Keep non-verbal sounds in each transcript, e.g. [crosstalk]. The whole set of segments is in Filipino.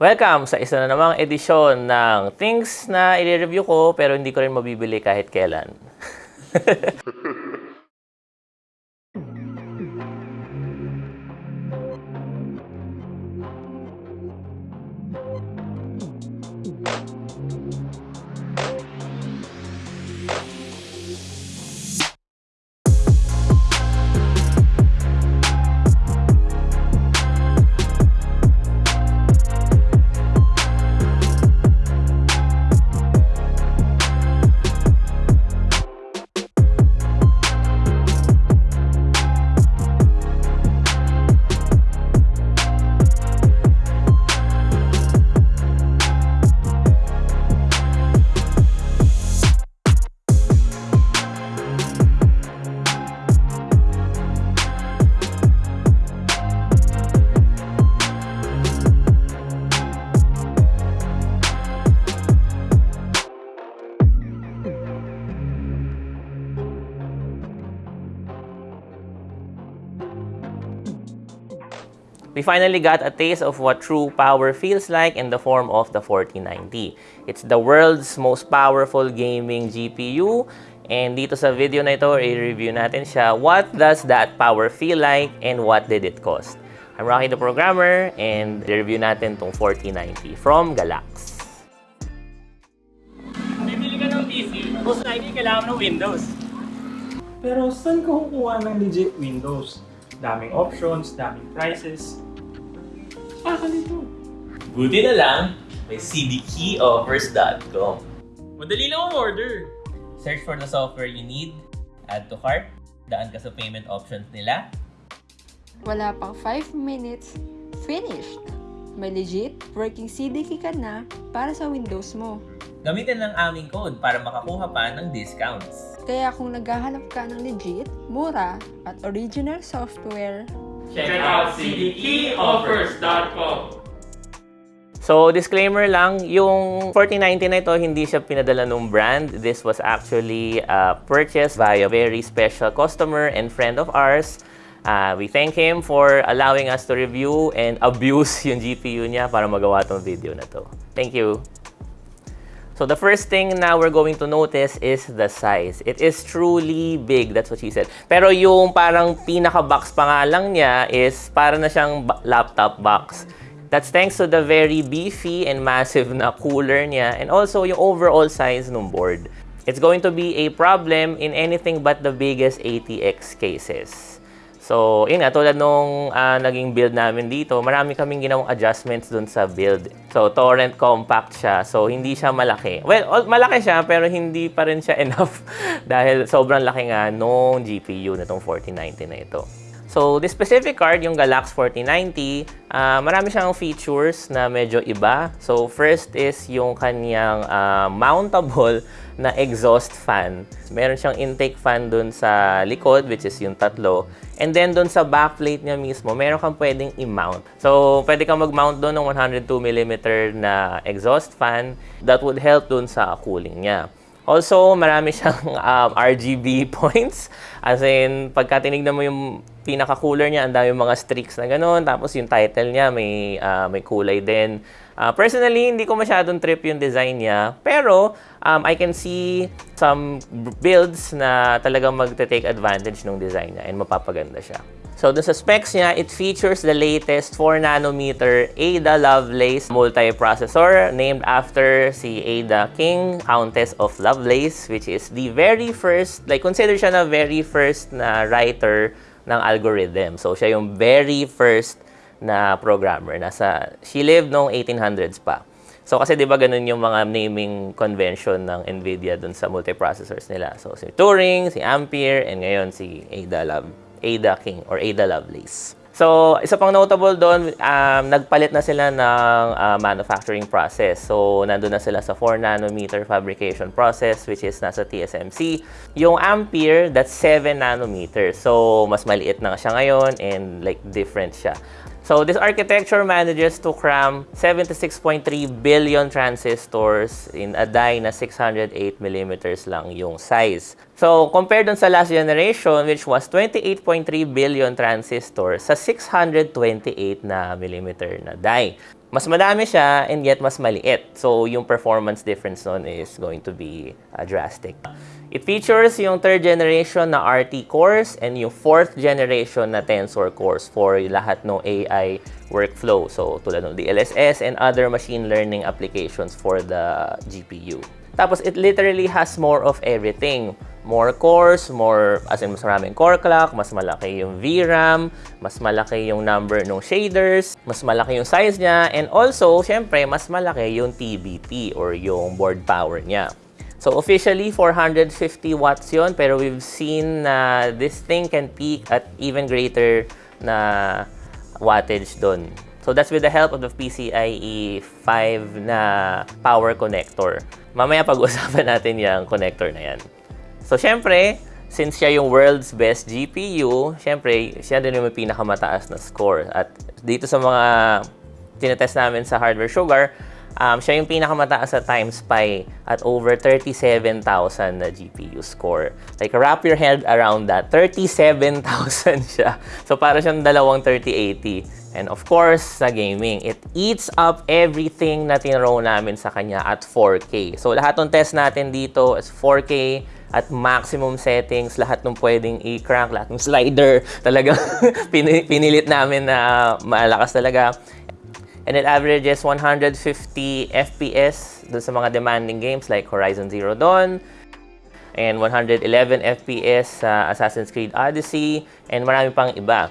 Welcome sa isa na namang edisyon ng things na i-review ko pero hindi ko rin mabibili kahit kailan. [laughs] We finally got a taste of what true power feels like in the form of the 4090. It's the world's most powerful gaming GPU and dito sa video na ito, i-review natin siya. What does that power feel like and what did it cost? I'm Rocky the Programmer and i-review natin tong 4090 from Galax. Bibili ka ng PC, most likely kailangan ng Windows. Pero saan ka kukuha ng legit Windows? Daming options, daming prices. Baka nito. Buti na lang, may cdkeyoffers.com. Madali lang ang order. Search for the software you need, add to cart, daan ka sa payment options nila, Wala pang 5 minutes, finished! May legit working CDK ka na para sa Windows mo. Gamitin lang aming code para makakuha pa ng discounts. Kaya kung naghahanap ka ng legit, mura, at original software, Check out cdkeyoffers.com So, disclaimer lang, yung 4090 na ito, hindi siya pinadala ng brand. This was actually uh, purchased by a very special customer and friend of ours. Uh, we thank him for allowing us to review and abuse [laughs] yung GPU niya para magawa tong video na to. Thank you. So the first thing now we're going to notice is the size. It is truly big, that's what she said. Pero yung parang pinaka-box pa lang niya is para na siyang laptop box. That's thanks to the very beefy and massive na cooler niya and also yung overall size ng board. It's going to be a problem in anything but the biggest ATX cases. So, yun nga, tulad nung ah, naging build namin dito, marami kaming ginawang adjustments dun sa build. So, torrent compact siya. So, hindi siya malaki. Well, al- malaki siya, pero hindi pa rin siya [laughs] enough dahil sobrang laki nga nung GPU na tong 4090 na ito. So, this specific card, yung Galax 4090, ah, marami siyang features na medyo iba. So, first is yung kanyang ah, mountable na exhaust fan. Meron siyang intake fan dun sa likod, which is yung tatlo. And then dun sa backplate niya mismo, meron kang pwedeng i-mount. So, pwede kang mag-mount dun ng 102mm na exhaust fan. That would help dun sa cooling niya. Also, marami siyang [laughs] um, RGB [laughs] points. As in, pagka tinignan mo yung pinaka-cooler niya, ang dami mga streaks na ganun. Tapos yung title niya, may, ah, may kulay din. Ah, personally, hindi ko masyadong trip yung design niya. Pero, um, I can see some builds na talagang magte-take advantage ng design niya and mapapaganda siya. So, dun sa specs niya, it features the latest 4nm Ada Lovelace multiprocessor named after si Ada King, Countess of Lovelace, which is the very first, like consider siya na very first na writer ng algorithm. So, siya yung very first na programmer. Nasa, she lived noong 1800s pa. So, kasi di ba ganun yung mga naming convention ng NVIDIA dun sa multiprocessors nila. So, si Turing, si Ampere, and ngayon si Ada Love, Ada King or Ada Lovelace. So, isa pang notable doon, um, nagpalit na sila ng uh, manufacturing process. So, nandun na sila sa 4 nanometer fabrication process which is nasa TSMC. Yung Ampere, that's 7 nanometer. So, mas maliit na siya ngayon and like different siya. So this architecture manages to cram 76.3 billion transistors in a die na 608 millimeters lang yung size. So compared dun sa last generation which was 28.3 billion transistors sa 628 na millimeter na die. mas madami siya and yet mas maliit. So, yung performance difference nun is going to be uh, drastic. It features yung third generation na RT cores and yung fourth generation na Tensor cores for lahat ng AI workflow. So, tulad ng DLSS and other machine learning applications for the GPU. Tapos, it literally has more of everything. More cores, more, as in mas maraming core clock, mas malaki yung VRAM, mas malaki yung number ng shaders, mas malaki yung size niya, and also, syempre, mas malaki yung TBP or yung board power niya. So officially 450 watts yon pero we've seen na this thing can peak at even greater na wattage doon. So that's with the help of the PCIe 5 na power connector. Mamaya pag-usapan [laughs] natin yung connector na yan. So syempre, since siya yung world's best GPU, syempre, siya din yung may pinakamataas na score. At dito sa mga tinetest namin sa Hardware Sugar, um, siya yung pinakamataas sa TimeSpy at over 37,000 na GPU score. Like, wrap your head around that. 37,000 siya. So, para siyang dalawang 3080. And of course, sa gaming, it eats up everything na tinrow namin sa kanya at 4K. So, lahat ng test natin dito is 4K at maximum settings, lahat ng pwedeng i-crank, lahat ng slider, [laughs] talagang pini- pinilit namin na malakas talaga. And it averages 150 FPS dun sa mga demanding games like Horizon Zero Dawn, and 111 FPS sa Assassin's Creed Odyssey, and marami pang iba.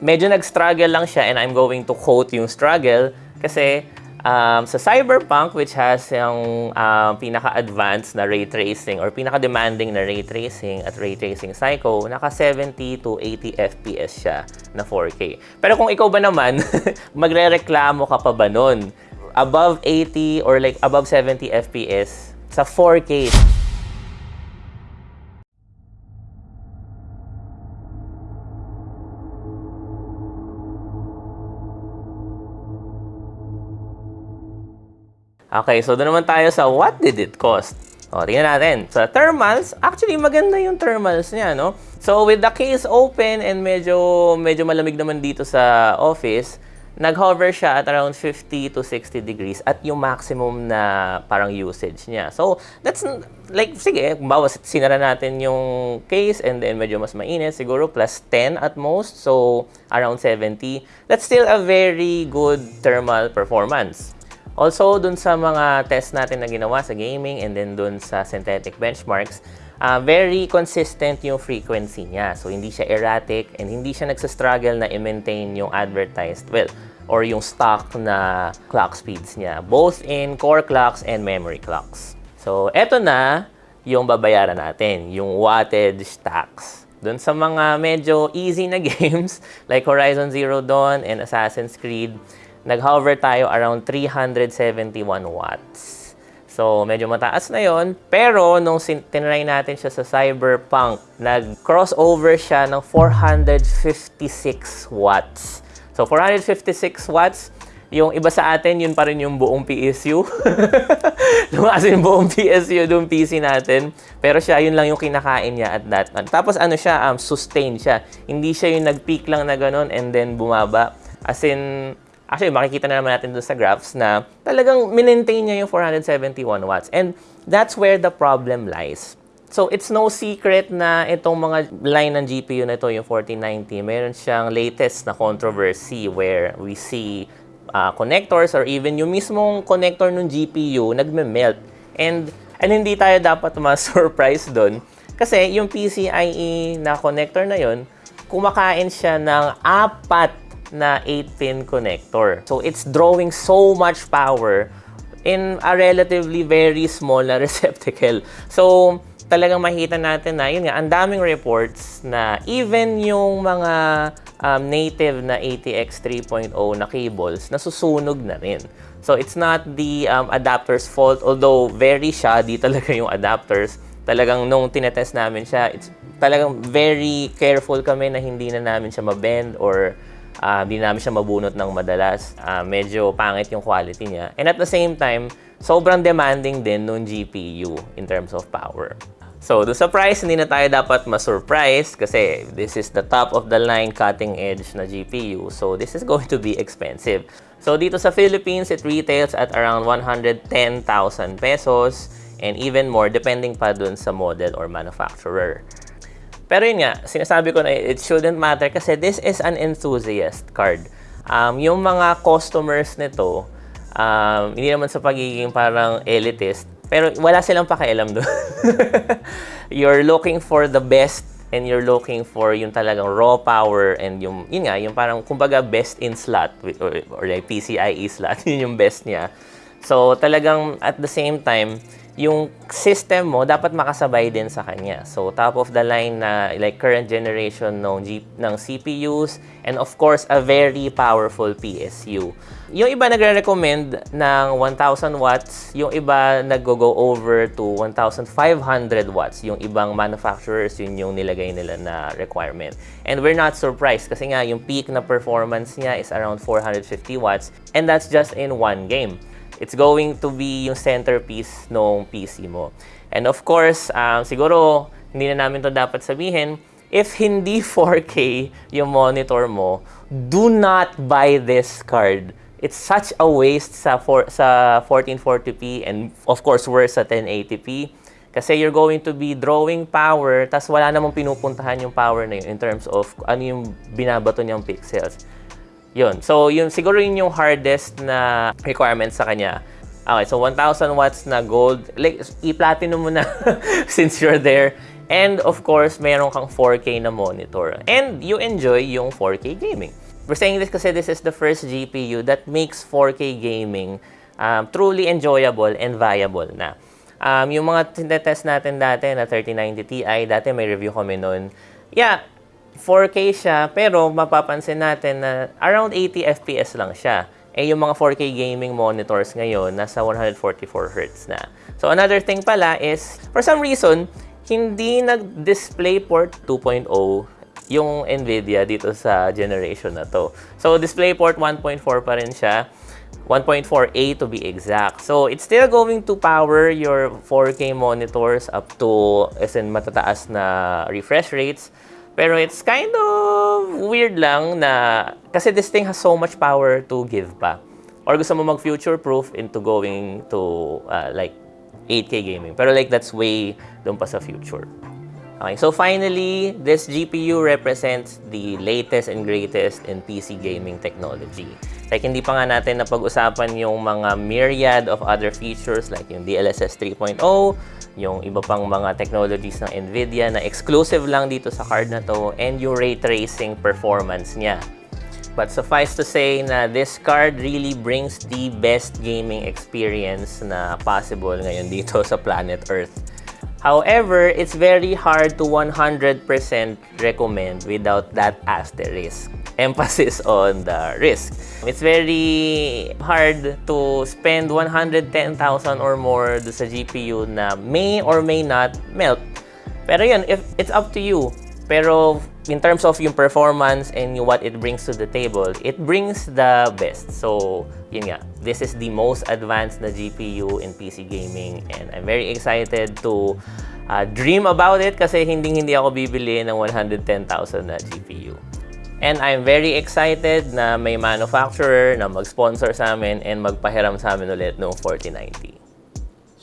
Medyo nag-struggle lang siya, and I'm going to quote yung struggle, kasi um, sa Cyberpunk, which has yung um, pinaka-advanced na ray tracing or pinaka-demanding na ray tracing at ray tracing Psycho, naka 70 to 80 FPS siya na 4K. Pero kung ikaw ba naman, [laughs] magre-reklamo ka pa ba nun? Above 80 or like above 70 FPS sa 4K. Okay, so doon naman tayo sa what did it cost? O, tingnan natin. Sa thermals, actually maganda yung thermals niya, no? So with the case open and medyo medyo malamig naman dito sa office, nag-hover siya at around 50 to 60 degrees at yung maximum na parang usage niya. So, that's like, sige, bawa sinara natin yung case and then medyo mas mainit, siguro plus 10 at most, so around 70. That's still a very good thermal performance. Also, dun sa mga test natin na ginawa sa gaming and then dun sa synthetic benchmarks, uh, very consistent yung frequency niya. So, hindi siya erratic and hindi siya nagsastruggle na i-maintain yung advertised, well, or yung stock na clock speeds niya, both in core clocks and memory clocks. So, eto na yung babayaran natin, yung wattage tax. Dun sa mga medyo easy na [laughs] games like Horizon Zero Dawn and Assassin's Creed, nag-hover tayo around 371 watts. So, medyo mataas na yon Pero, nung tinry natin siya sa Cyberpunk, nag-crossover siya ng 456 watts. So, 456 watts, yung iba sa atin, yun pa rin yung buong PSU. Lumakas [laughs] yung buong PSU yung PC natin. Pero siya, yun lang yung kinakain niya at that time. Tapos ano siya, um, sustained siya. Hindi siya yung nag-peak lang na ganun and then bumaba. As in, Actually, makikita na naman natin doon sa graphs na talagang minentain niya yung 471 watts. And that's where the problem lies. So, it's no secret na itong mga line ng GPU na ito, yung 4090, meron siyang latest na controversy where we see uh, connectors or even yung mismong connector ng GPU nagme-melt. And, and hindi tayo dapat ma-surprise doon kasi yung PCIe na connector na yon kumakain siya ng apat na 8-pin connector. So, it's drawing so much power in a relatively very small na [laughs] receptacle. So, talagang makita natin na, yun nga, ang daming reports na even yung mga um, native na ATX 3.0 na cables, nasusunog na rin. So, it's not the um, adapter's fault, although very shoddy [laughs] talaga yung adapters. Talagang nung tinetest namin siya, it's talagang very careful kami na hindi na namin siya mabend or uh, di namin siya mabunot ng madalas. Uh, medyo pangit yung quality niya. And at the same time, sobrang demanding din nung GPU in terms of power. So, do sa price, hindi na tayo dapat ma-surprise kasi this is the top of the line cutting edge na GPU. So, this is going to be expensive. So dito sa Philippines, it retails at around 110,000 pesos and even more depending pa dun sa model or manufacturer. Pero yun nga, sinasabi ko na it shouldn't matter kasi this is an enthusiast card. Um, yung mga customers nito, um, hindi naman sa pagiging parang elitist, pero wala silang pakialam doon. [laughs] you're looking for the best and you're looking for yung talagang raw power and yung, yun nga, yung parang kumbaga best in slot or, or like PCIe slot, [laughs] yun yung best niya. So talagang at the same time, yung system mo dapat makasabay din sa kanya. So top of the line na like current generation ng, G, ng CPUs and of course a very powerful PSU. Yung iba nagre-recommend ng 1,000 watts, yung iba nag-go over to 1,500 watts. Yung ibang manufacturers, yun yung nilagay nila na requirement. And we're not surprised kasi nga yung peak na performance niya is around 450 watts and that's just in one game. It's going to be yung centerpiece ng PC mo. And of course, um, siguro hindi na namin to dapat sabihin, if hindi [laughs] 4K yung monitor mo, do not buy this card. It's such a waste sa, for, sa 1440p and of course worse sa 1080p. Kasi you're going to be drawing power, tas wala namang pinupuntahan yung power na yun in terms of ano yung binabato niyang pixels. Yun. So, yun, siguro yun yung hardest na requirement sa kanya. Okay, so 1,000 watts na gold. Like, i-platinum mo na [laughs] since you're there. And of course, meron kang 4K na monitor. And you enjoy yung 4K gaming. We're saying this kasi this is the first GPU that makes 4K gaming um, truly enjoyable and viable na. Um, yung mga tinetest natin dati na 3090 Ti, dati may review kami noon. Yeah, 4K siya, pero mapapansin natin na around 80 FPS lang siya. Eh, yung mga 4K gaming monitors ngayon, nasa 144 Hz na. So, another thing pala is, for some reason, hindi nag-display port 2.0 yung NVIDIA dito sa generation na to. So, DisplayPort 1.4 pa rin siya. 1.4A to be exact. So, it's still going to power your 4K monitors up to, as in, matataas na refresh rates. Pero it's kind of weird lang na, kasi this thing has so much power to give pa. Or gusto mo mag-future-proof into going to, uh, like, 8K gaming. Pero like, that's way doon pa sa future. Okay, so finally, this GPU represents the latest and greatest in PC gaming technology. Like, hindi pa nga natin napag-usapan yung mga myriad of other features like yung DLSS 3.0, yung iba pang mga technologies ng NVIDIA na exclusive lang dito sa card na to, and yung ray tracing performance niya. But suffice to say na this card really brings the best gaming experience na possible ngayon dito sa planet Earth. However, it's very hard to 100% recommend without that asterisk. Emphasis on the risk. It's very hard to spend 110,000 or more sa GPU na may or may not melt. Pero yun, if it's up to you. Pero in terms of yung performance and what it brings to the table, it brings the best. So, yun nga. This is the most advanced na GPU in PC gaming and I'm very excited to uh, dream about it kasi hindi-hindi ako bibili ng 110,000 na GPU. And I'm very excited na may manufacturer na mag-sponsor sa amin and magpahiram sa amin ulit ng 4090.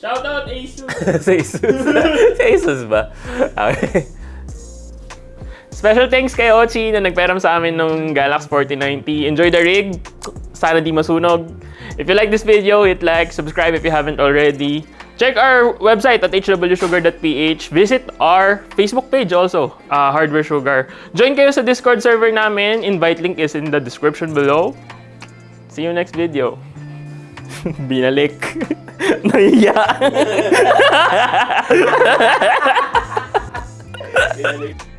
Shoutout Asus! [laughs] sa Asus. [laughs] sa Asus ba? Okay. Special thanks kay Ochi na nagperam sa amin ng Galax 4090. Enjoy the rig. Sana di masunog. If you like this video, hit like, subscribe if you haven't already. Check our website at hwsugar.ph. Visit our Facebook page also, uh, Hardware Sugar. Join kayo sa Discord server namin. Invite link is in the description below. See you next video. [laughs] Binalik. [laughs] Nahiya. [laughs]